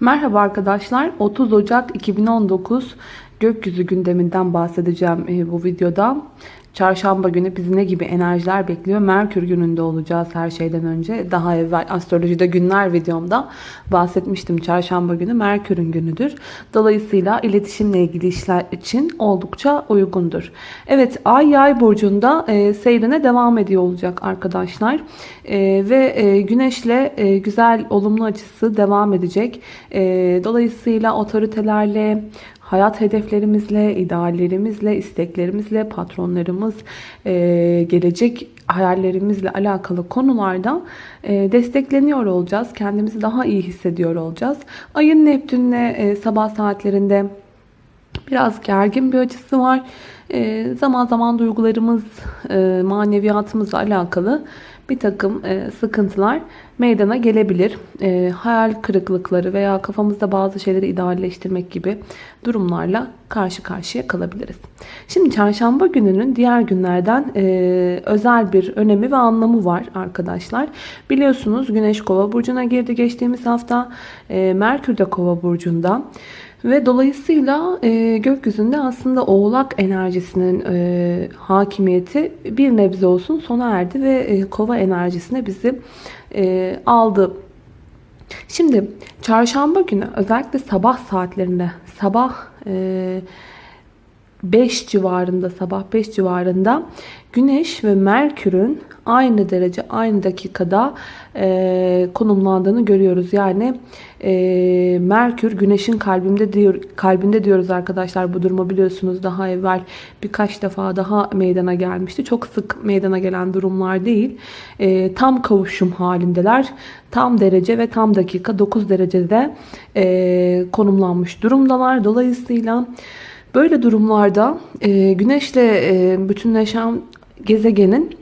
Merhaba arkadaşlar. 30 Ocak 2019 gökyüzü gündeminden bahsedeceğim e, bu videoda. Çarşamba günü bizi ne gibi enerjiler bekliyor? Merkür gününde olacağız her şeyden önce. Daha evvel astrolojide günler videomda bahsetmiştim. Çarşamba günü Merkür'ün günüdür. Dolayısıyla iletişimle ilgili işler için oldukça uygundur. Evet Ay Yay burcunda e, seyrine devam ediyor olacak arkadaşlar. E, ve e, Güneş'le e, güzel olumlu açısı devam edecek. E, dolayısıyla otoritelerle hayat hedeflerimizle, ideallerimizle, isteklerimizle, patronlarımız, e, gelecek hayallerimizle alakalı konularda e, destekleniyor olacağız. Kendimizi daha iyi hissediyor olacağız. Ayın Neptün'le e, sabah saatlerinde biraz gergin bir açısı var. Zaman zaman duygularımız, maneviyatımızla alakalı bir takım e, sıkıntılar meydana gelebilir. E, hayal kırıklıkları veya kafamızda bazı şeyleri idealleştirmek gibi durumlarla karşı karşıya kalabiliriz. Şimdi çarşamba gününün diğer günlerden e, özel bir önemi ve anlamı var arkadaşlar. Biliyorsunuz Güneş Kova burcuna girdi geçtiğimiz hafta. Merkür de Kova burcunda. Ve dolayısıyla e, gökyüzünde aslında oğlak enerjisinin e, hakimiyeti bir nebze olsun sona erdi ve e, kova enerjisine bizi e, aldı. Şimdi çarşamba günü özellikle sabah saatlerinde sabah e, 5 civarında sabah 5 civarında Güneş ve Merkür'ün aynı derece aynı dakikada e, konumlandığını görüyoruz. Yani e, Merkür Güneş'in kalbinde diyor kalbinde diyoruz arkadaşlar bu durumu biliyorsunuz daha evvel birkaç defa daha meydana gelmişti. Çok sık meydana gelen durumlar değil. E, tam kavuşum halindeler. Tam derece ve tam dakika 9 derecede e, konumlanmış durumdalar. Dolayısıyla Böyle durumlarda e, güneşle e, bütünleşen gezegenin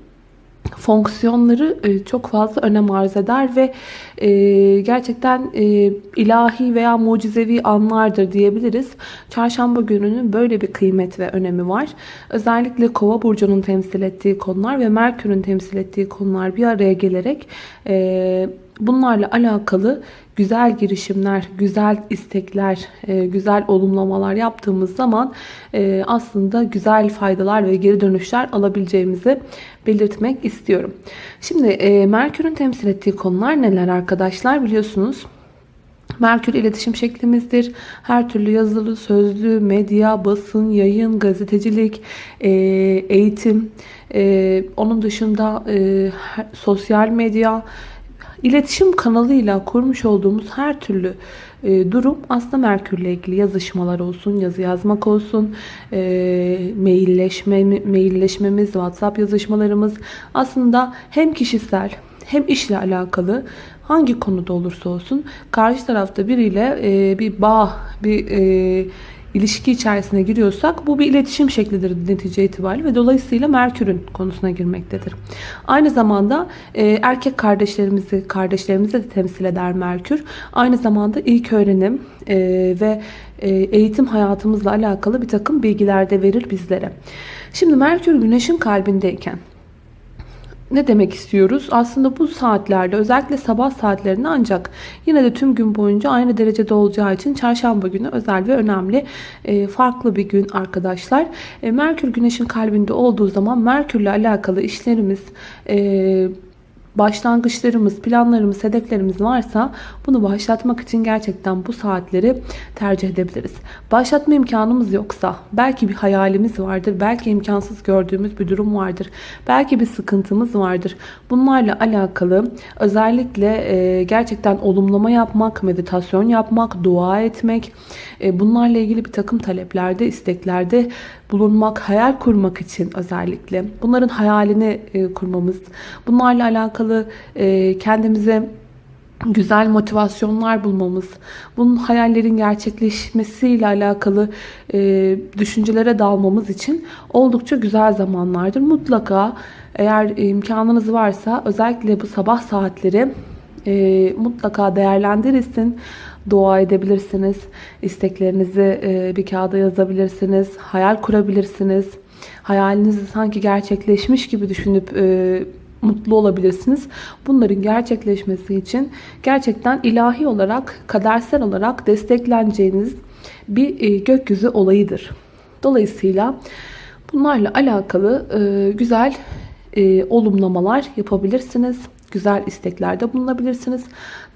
fonksiyonları e, çok fazla önem arz eder ve e, gerçekten e, ilahi veya mucizevi anlardır diyebiliriz. Çarşamba gününün böyle bir kıymet ve önemi var. Özellikle Kova burcunun temsil ettiği konular ve Merkür'ün temsil ettiği konular bir araya gelerek bunlarla alakalı güzel girişimler, güzel istekler, e, güzel olumlamalar yaptığımız zaman e, aslında güzel faydalar ve geri dönüşler alabileceğimizi belirtmek istiyorum. Şimdi e, Merkür'ün temsil ettiği konular neler arkadaşlar biliyorsunuz. Merkür iletişim şeklimizdir. Her türlü yazılı, sözlü, medya, basın, yayın, gazetecilik, eğitim, onun dışında sosyal medya, İletişim kanalıyla kurmuş olduğumuz her türlü e, durum aslında Merkür'le ilgili. Yazışmalar olsun, yazı yazmak olsun, e, mailleşme, mailleşmemiz, WhatsApp yazışmalarımız. Aslında hem kişisel hem işle alakalı hangi konuda olursa olsun karşı tarafta biriyle e, bir bağ, bir e, ilişki içerisine giriyorsak bu bir iletişim şeklidir netice itibariyle ve dolayısıyla Merkür'ün konusuna girmektedir. Aynı zamanda e, erkek kardeşlerimizi, kardeşlerimizi de temsil eder Merkür. Aynı zamanda ilk öğrenim e, ve e, eğitim hayatımızla alakalı bir takım bilgiler de verir bizlere. Şimdi Merkür Güneş'in kalbindeyken ne demek istiyoruz? Aslında bu saatlerde özellikle sabah saatlerinde ancak yine de tüm gün boyunca aynı derecede olacağı için çarşamba günü özel ve önemli e, farklı bir gün arkadaşlar. E, Merkür güneşin kalbinde olduğu zaman Merkürle alakalı işlerimiz e, başlangıçlarımız, planlarımız, hedeflerimiz varsa bunu başlatmak için gerçekten bu saatleri tercih edebiliriz. Başlatma imkanımız yoksa belki bir hayalimiz vardır, belki imkansız gördüğümüz bir durum vardır, belki bir sıkıntımız vardır. Bunlarla alakalı özellikle e, gerçekten olumlama yapmak, meditasyon yapmak, dua etmek, e, bunlarla ilgili bir takım taleplerde, isteklerde bulunmak, hayal kurmak için özellikle. Bunların hayalini e, kurmamız, bunlarla alakalı e, kendimize güzel motivasyonlar bulmamız, bunun hayallerin gerçekleşmesiyle alakalı e, düşüncelere dalmamız için oldukça güzel zamanlardır. Mutlaka eğer imkanınız varsa özellikle bu sabah saatleri e, mutlaka değerlendirirsin dua edebilirsiniz. İsteklerinizi e, bir kağıda yazabilirsiniz. Hayal kurabilirsiniz. Hayalinizi sanki gerçekleşmiş gibi düşünüp e, mutlu olabilirsiniz. Bunların gerçekleşmesi için gerçekten ilahi olarak, kadersel olarak destekleneceğiniz bir e, gökyüzü olayıdır. Dolayısıyla bunlarla alakalı e, güzel e, olumlamalar yapabilirsiniz. Güzel isteklerde bulunabilirsiniz.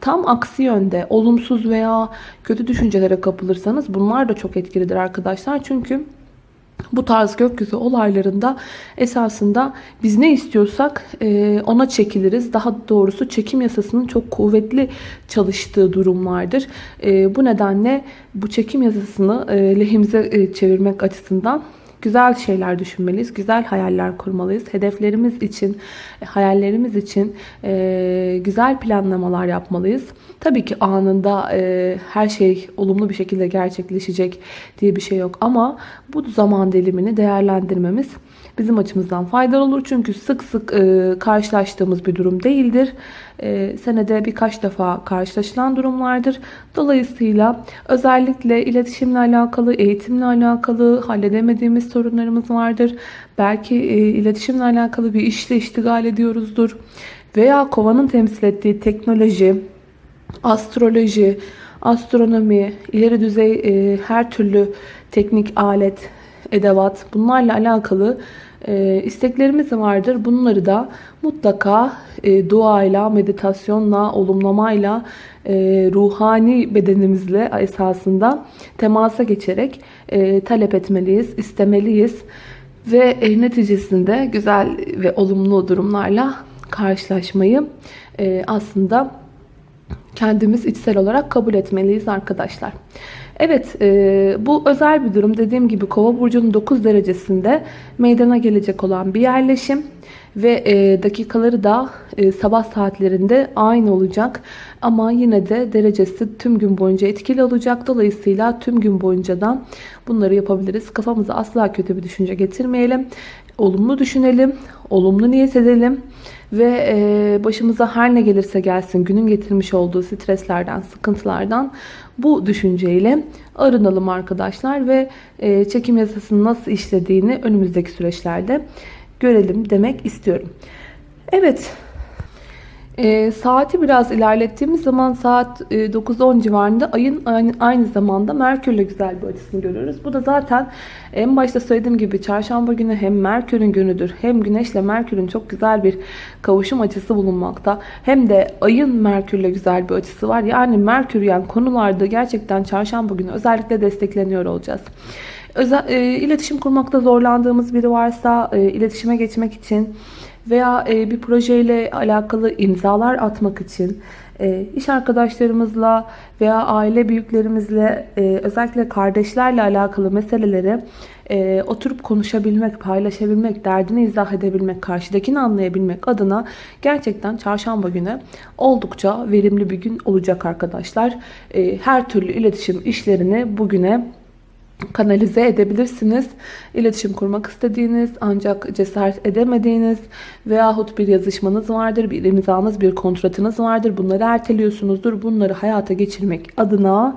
Tam aksi yönde olumsuz veya kötü düşüncelere kapılırsanız bunlar da çok etkilidir arkadaşlar. Çünkü bu tarz gökyüzü olaylarında esasında biz ne istiyorsak e, ona çekiliriz. Daha doğrusu çekim yasasının çok kuvvetli çalıştığı durumlardır. E, bu nedenle bu çekim yasasını e, lehimize çevirmek açısından güzel şeyler düşünmeliyiz. Güzel hayaller kurmalıyız. Hedeflerimiz için, hayallerimiz için güzel planlamalar yapmalıyız. Tabii ki anında e, her şey olumlu bir şekilde gerçekleşecek diye bir şey yok. Ama bu zaman dilimini değerlendirmemiz bizim açımızdan faydalı olur. Çünkü sık sık e, karşılaştığımız bir durum değildir. E, senede birkaç defa karşılaşılan durumlardır. Dolayısıyla özellikle iletişimle alakalı, eğitimle alakalı halledemediğimiz sorunlarımız vardır. Belki e, iletişimle alakalı bir işle iştigal ediyoruzdur. Veya kovanın temsil ettiği teknoloji, astroloji, astronomi, ileri düzey e, her türlü teknik alet, edevat bunlarla alakalı e, isteklerimiz vardır. Bunları da mutlaka e, duayla, meditasyonla, olumlamayla, e, ruhani bedenimizle esasında temasa geçerek e, talep etmeliyiz, istemeliyiz. Ve e, neticesinde güzel ve olumlu durumlarla karşılaşmayı e, aslında kendimiz içsel olarak kabul etmeliyiz arkadaşlar. Evet e, bu özel bir durum. Dediğim gibi kova burcunun 9 derecesinde meydana gelecek olan bir yerleşim. Ve e, dakikaları da e, sabah saatlerinde aynı olacak. Ama yine de derecesi tüm gün boyunca etkili olacak. Dolayısıyla tüm gün boyunca da bunları yapabiliriz. Kafamıza asla kötü bir düşünce getirmeyelim. Olumlu düşünelim. Olumlu niyet edelim ve e, başımıza her ne gelirse gelsin günün getirmiş olduğu streslerden, sıkıntılardan bu düşünceyle arınalım arkadaşlar ve e, çekim yasasının nasıl işlediğini önümüzdeki süreçlerde görelim demek istiyorum. Evet e, saati biraz ilerlettiğimiz zaman saat e, 9-10 civarında ayın aynı, aynı zamanda Merkür'le güzel bir açısını görüyoruz. Bu da zaten en başta söylediğim gibi çarşamba günü hem Merkür'ün günüdür hem Güneş'le Merkür'ün çok güzel bir kavuşum açısı bulunmakta. Hem de ayın Merkür'le güzel bir açısı var. Yani Merkür yani konularda gerçekten çarşamba günü özellikle destekleniyor olacağız. Özel, e, iletişim kurmakta zorlandığımız biri varsa e, iletişime geçmek için veya e, bir projeyle alakalı imzalar atmak için e, iş arkadaşlarımızla veya aile büyüklerimizle e, özellikle kardeşlerle alakalı meseleleri oturup konuşabilmek, paylaşabilmek, derdini izah edebilmek, karşıdakini anlayabilmek adına gerçekten çarşamba günü oldukça verimli bir gün olacak arkadaşlar. Her türlü iletişim işlerini bugüne kanalize edebilirsiniz. İletişim kurmak istediğiniz ancak cesaret edemediğiniz veyahut bir yazışmanız vardır, bir imzanız, bir kontratınız vardır. Bunları erteliyorsunuzdur. Bunları hayata geçirmek adına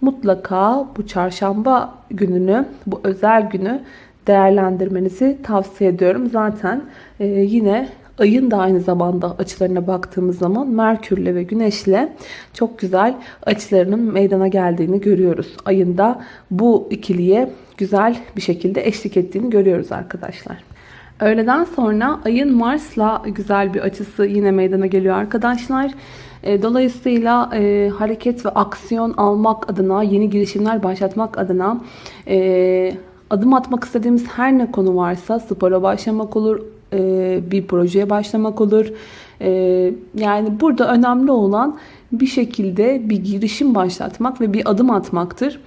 mutlaka bu çarşamba gününü, bu özel günü değerlendirmenizi tavsiye ediyorum. Zaten e, yine Ayın da aynı zamanda açılarına baktığımız zaman Merkürle ve Güneşle çok güzel açılarının meydana geldiğini görüyoruz. Ayın da bu ikiliye güzel bir şekilde eşlik ettiğini görüyoruz arkadaşlar. Öğleden sonra ayın Mars'la güzel bir açısı yine meydana geliyor arkadaşlar. E, dolayısıyla e, hareket ve aksiyon almak adına, yeni girişimler başlatmak adına e, adım atmak istediğimiz her ne konu varsa spora başlamak olur, e, bir projeye başlamak olur. E, yani burada önemli olan bir şekilde bir girişim başlatmak ve bir adım atmaktır.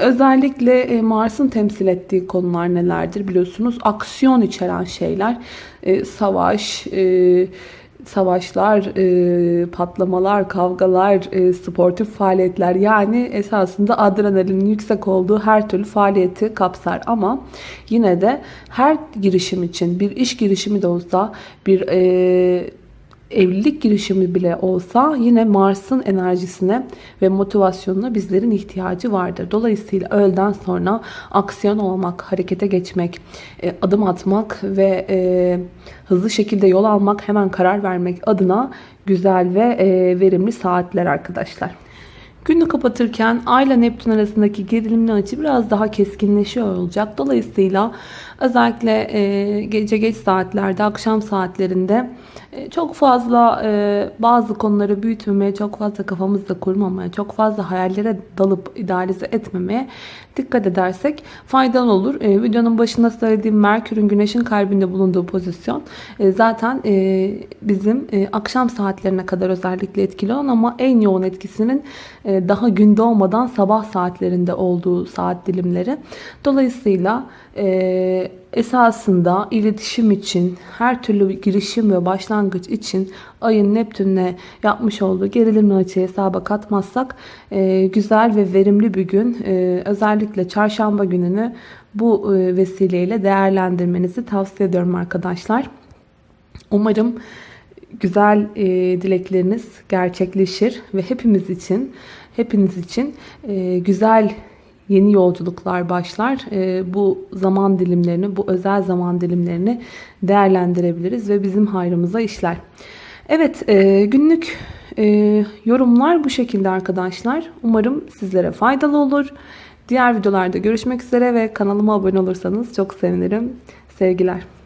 Özellikle e, Mars'ın temsil ettiği konular nelerdir biliyorsunuz? Aksiyon içeren şeyler, savaş, savaşlar, patlamalar, kavgalar, sportif faaliyetler yani esasında adrenalinin yüksek olduğu her türlü faaliyeti kapsar. Ama yine de her girişim için bir iş girişimi de olsa bir evlilik girişimi bile olsa yine Mars'ın enerjisine ve motivasyonuna bizlerin ihtiyacı vardır. Dolayısıyla öğleden sonra aksiyon olmak, harekete geçmek, e, adım atmak ve e, hızlı şekilde yol almak, hemen karar vermek adına güzel ve e, verimli saatler arkadaşlar. Günü kapatırken Ay ile Neptün arasındaki gerilimli açı biraz daha keskinleşiyor olacak. Dolayısıyla özellikle gece geç saatlerde, akşam saatlerinde çok fazla e, bazı konuları büyütmemeye, çok fazla kafamızda kurmamaya, çok fazla hayallere dalıp idealize etmemeye dikkat edersek faydalı olur. E, videonun başında söylediğim Merkür'ün Güneş'in kalbinde bulunduğu pozisyon e, zaten e, bizim e, akşam saatlerine kadar özellikle etkili olan ama en yoğun etkisinin e, daha gün doğmadan sabah saatlerinde olduğu saat dilimleri. Dolayısıyla e, esasında iletişim için, her türlü girişim ve başlangıç için ayın Neptün'le yapmış olduğu gerilimli açı hesaba katmazsak e, güzel ve verimli bir gün. E, özellikle çarşamba gününü bu e, vesileyle değerlendirmenizi tavsiye ediyorum arkadaşlar. Umarım güzel e, dilekleriniz gerçekleşir ve hepimiz için hepiniz için e, güzel yeni yolculuklar başlar. E, bu zaman dilimlerini, bu özel zaman dilimlerini değerlendirebiliriz ve bizim hayrımıza işler. Evet, e, günlük e, yorumlar bu şekilde arkadaşlar. Umarım sizlere faydalı olur. Diğer videolarda görüşmek üzere ve kanalıma abone olursanız çok sevinirim. Sevgiler.